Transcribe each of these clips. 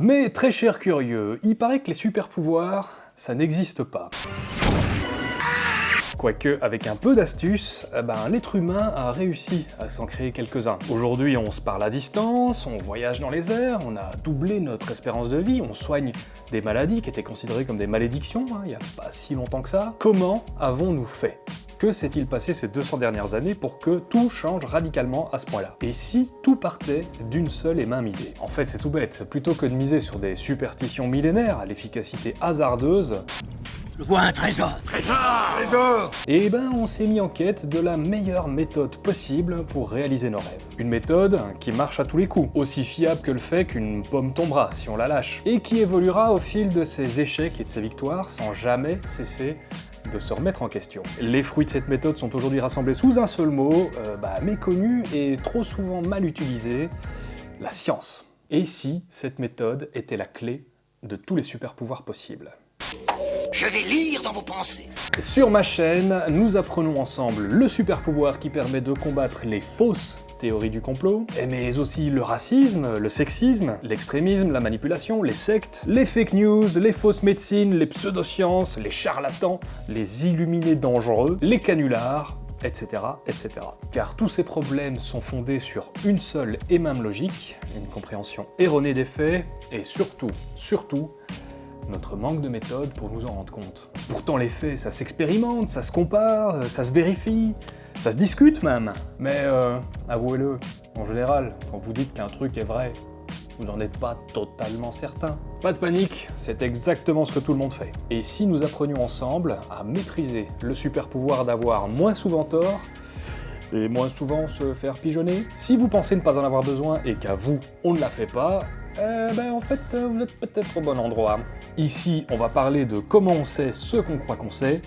Mais très cher curieux, il paraît que les super pouvoirs, ça n'existe pas. Quoique, avec un peu d'astuce, eh ben, l'être humain a réussi à s'en créer quelques-uns. Aujourd'hui, on se parle à distance, on voyage dans les airs, on a doublé notre espérance de vie, on soigne des maladies qui étaient considérées comme des malédictions, hein, il n'y a pas si longtemps que ça. Comment avons-nous fait? Que s'est-il passé ces 200 dernières années pour que tout change radicalement à ce point-là? Et si tout partait d'une seule et même idée? En fait, c'est tout bête. Plutôt que de miser sur des superstitions millénaires à l'efficacité hasardeuse, je vois un trésor. Trésor! Trésor! Et eh ben on s'est mis en quête de la meilleure méthode possible pour réaliser nos rêves. Une méthode qui marche à tous les coups, aussi fiable que le fait qu'une pomme tombera si on la lâche, et qui évoluera au fil de ses échecs et de ses victoires sans jamais cesser de se remettre en question. Les fruits de cette méthode sont aujourd'hui rassemblés sous un seul mot, euh, bah, méconnu et trop souvent mal utilisé, la science. Et si cette méthode était la clé de tous les super pouvoirs possibles je vais lire dans vos pensées. Sur ma chaîne, nous apprenons ensemble le super pouvoir qui permet de combattre les fausses théories du complot, mais aussi le racisme, le sexisme, l'extrémisme, la manipulation, les sectes, les fake news, les fausses médecines, les pseudosciences, les charlatans, les illuminés dangereux, les canulars, etc., etc. Car tous ces problèmes sont fondés sur une seule et même logique, une compréhension erronée des faits, et surtout, surtout, notre manque de méthode pour nous en rendre compte. Pourtant les faits, ça s'expérimente, ça se compare, ça se vérifie, ça se discute même. Mais euh, avouez-le, en général, quand vous dites qu'un truc est vrai, vous n'en êtes pas totalement certain. Pas de panique, c'est exactement ce que tout le monde fait. Et si nous apprenions ensemble à maîtriser le super pouvoir d'avoir moins souvent tort, et moins souvent se faire pigeonner Si vous pensez ne pas en avoir besoin et qu'à vous, on ne la fait pas, eh ben en fait, vous êtes peut-être au bon endroit. Ici, on va parler de comment on sait ce qu'on croit qu'on sait,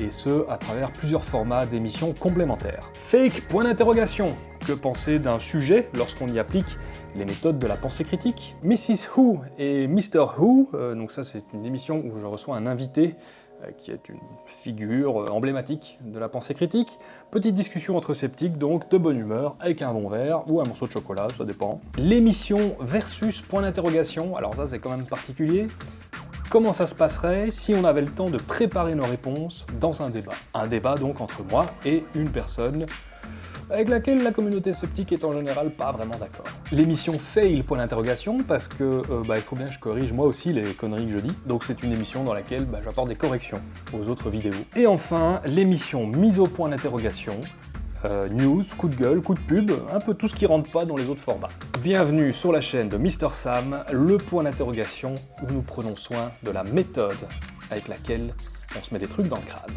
et ce, à travers plusieurs formats d'émissions complémentaires. Fake, point d'interrogation Que penser d'un sujet lorsqu'on y applique les méthodes de la pensée critique? Mrs Who et Mr Who, euh, donc ça c'est une émission où je reçois un invité euh, qui est une figure euh, emblématique de la pensée critique. Petite discussion entre sceptiques, donc de bonne humeur, avec un bon verre ou un morceau de chocolat, ça dépend. L'émission versus point d'interrogation, alors ça c'est quand même particulier. Comment ça se passerait si on avait le temps de préparer nos réponses dans un débat Un débat donc entre moi et une personne avec laquelle la communauté sceptique est en général pas vraiment d'accord. L'émission fail point d'interrogation parce que euh, bah, il faut bien que je corrige moi aussi les conneries que je dis, donc c'est une émission dans laquelle bah, j'apporte des corrections aux autres vidéos. Et enfin, l'émission mise au point d'interrogation, euh, news, coup de gueule, coup de pub, un peu tout ce qui rentre pas dans les autres formats. Bienvenue sur la chaîne de Mr Sam, le point d'interrogation où nous prenons soin de la méthode avec laquelle on se met des trucs dans le crâne.